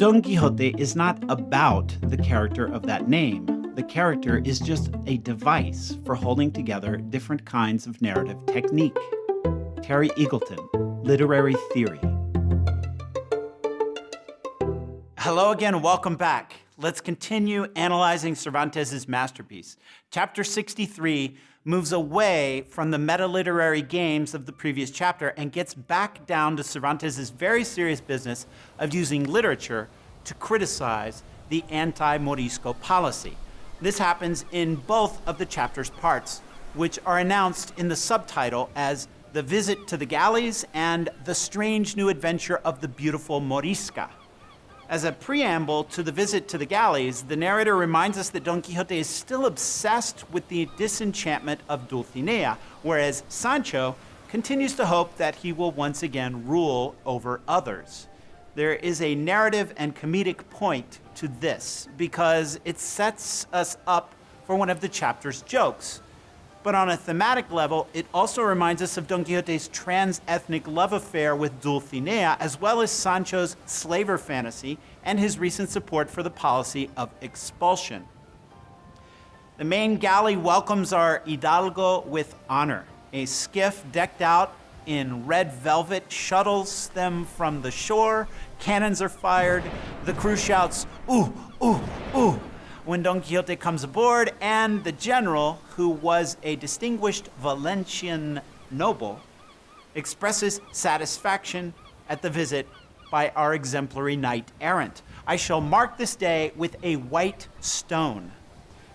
Don Quixote is not about the character of that name. The character is just a device for holding together different kinds of narrative technique. Terry Eagleton, Literary Theory. Hello again, welcome back. Let's continue analyzing Cervantes' masterpiece. Chapter 63 moves away from the meta-literary games of the previous chapter and gets back down to Cervantes' very serious business of using literature to criticize the anti-Morisco policy. This happens in both of the chapter's parts, which are announced in the subtitle as The Visit to the Galleys and The Strange New Adventure of the Beautiful Morisca. As a preamble to the visit to the galleys, the narrator reminds us that Don Quixote is still obsessed with the disenchantment of Dulcinea, whereas Sancho continues to hope that he will once again rule over others. There is a narrative and comedic point to this because it sets us up for one of the chapter's jokes. But on a thematic level, it also reminds us of Don Quixote's trans-ethnic love affair with Dulcinea, as well as Sancho's slaver fantasy and his recent support for the policy of expulsion. The main galley welcomes our Hidalgo with honor. A skiff decked out in red velvet shuttles them from the shore. Cannons are fired. The crew shouts, ooh, ooh, ooh, when Don Quixote comes aboard, and the general, who was a distinguished Valencian noble, expresses satisfaction at the visit by our exemplary knight errant. I shall mark this day with a white stone.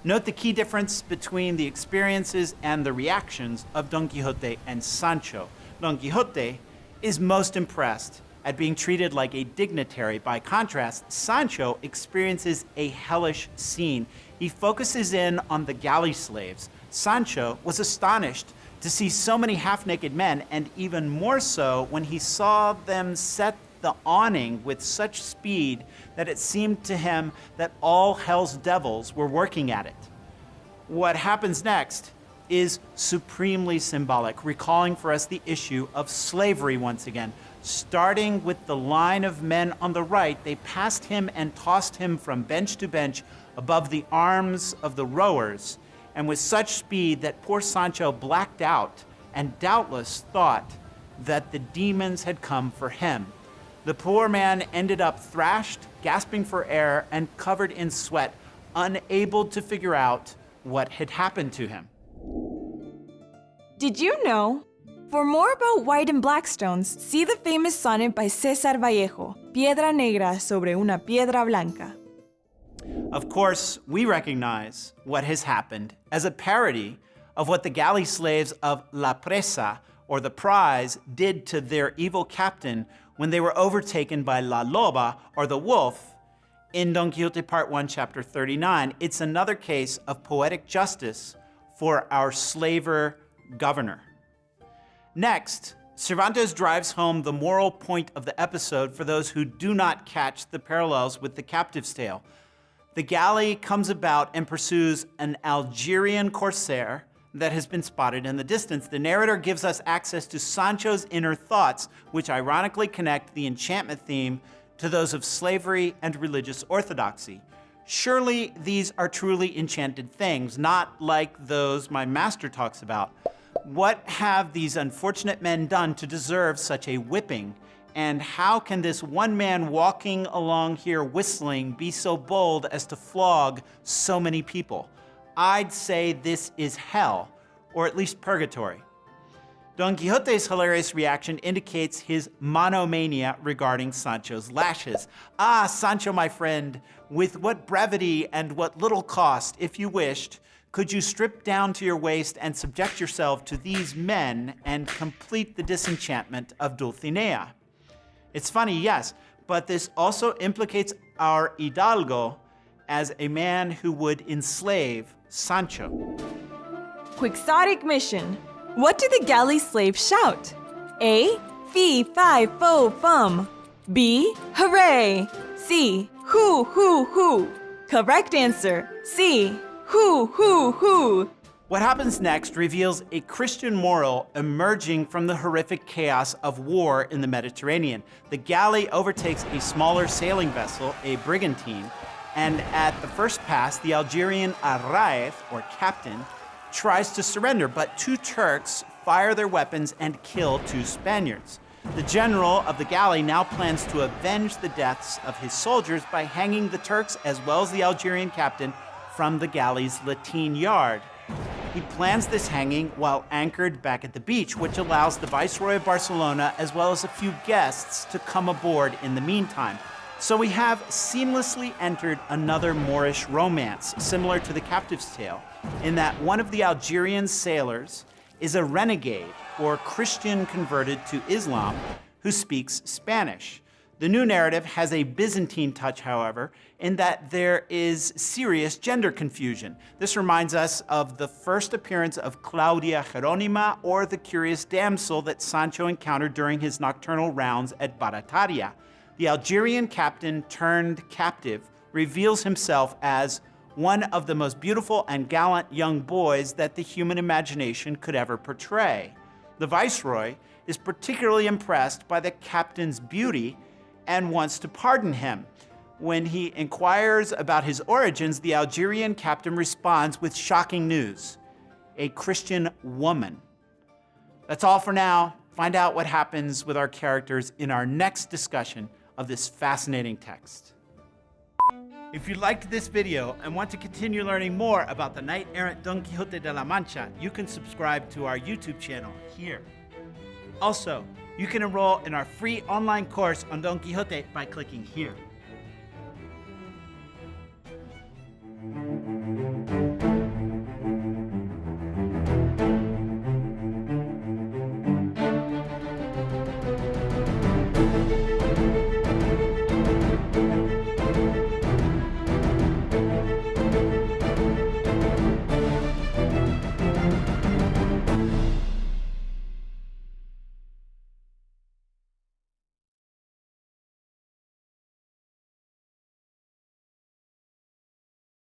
Note the key difference between the experiences and the reactions of Don Quixote and Sancho. Don Quixote is most impressed at being treated like a dignitary. By contrast, Sancho experiences a hellish scene. He focuses in on the galley slaves. Sancho was astonished to see so many half-naked men, and even more so when he saw them set the awning with such speed that it seemed to him that all hell's devils were working at it. What happens next is supremely symbolic, recalling for us the issue of slavery once again. Starting with the line of men on the right, they passed him and tossed him from bench to bench above the arms of the rowers, and with such speed that poor Sancho blacked out and doubtless thought that the demons had come for him. The poor man ended up thrashed, gasping for air, and covered in sweat, unable to figure out what had happened to him. Did you know for more about white and black stones, see the famous sonnet by César Vallejo, Piedra Negra sobre una piedra blanca. Of course, we recognize what has happened as a parody of what the galley slaves of La Presa, or the prize, did to their evil captain when they were overtaken by La Loba, or the wolf, in Don Quixote Part 1, Chapter 39. It's another case of poetic justice for our slaver governor. Next, Cervantes drives home the moral point of the episode for those who do not catch the parallels with the captive's tale. The galley comes about and pursues an Algerian corsair that has been spotted in the distance. The narrator gives us access to Sancho's inner thoughts, which ironically connect the enchantment theme to those of slavery and religious orthodoxy. Surely these are truly enchanted things, not like those my master talks about. What have these unfortunate men done to deserve such a whipping? And how can this one man walking along here whistling be so bold as to flog so many people? I'd say this is hell, or at least purgatory. Don Quixote's hilarious reaction indicates his monomania regarding Sancho's lashes. Ah, Sancho, my friend, with what brevity and what little cost, if you wished, could you strip down to your waist and subject yourself to these men and complete the disenchantment of Dulcinea? It's funny, yes, but this also implicates our Hidalgo as a man who would enslave Sancho. Quixotic mission. What do the galley slaves shout? A. Fee, fi, fo, fum. B. Hooray. C. Hoo, hoo, hoo. Correct answer. C. Hoo, who, who? What happens next reveals a Christian moral emerging from the horrific chaos of war in the Mediterranean. The galley overtakes a smaller sailing vessel, a brigantine, and at the first pass, the Algerian arráez, or captain, tries to surrender, but two Turks fire their weapons and kill two Spaniards. The general of the galley now plans to avenge the deaths of his soldiers by hanging the Turks as well as the Algerian captain from the galley's lateen yard. He plans this hanging while anchored back at the beach, which allows the Viceroy of Barcelona as well as a few guests to come aboard in the meantime. So we have seamlessly entered another Moorish romance, similar to the captive's tale, in that one of the Algerian sailors is a renegade or Christian converted to Islam who speaks Spanish. The new narrative has a Byzantine touch, however, in that there is serious gender confusion. This reminds us of the first appearance of Claudia Jeronima or the curious damsel that Sancho encountered during his nocturnal rounds at Barataria. The Algerian captain turned captive reveals himself as one of the most beautiful and gallant young boys that the human imagination could ever portray. The viceroy is particularly impressed by the captain's beauty and wants to pardon him. When he inquires about his origins, the Algerian captain responds with shocking news a Christian woman. That's all for now. Find out what happens with our characters in our next discussion of this fascinating text. If you liked this video and want to continue learning more about the knight-errant Don Quixote de la Mancha, you can subscribe to our YouTube channel here. Also, you can enroll in our free online course on Don Quixote by clicking here.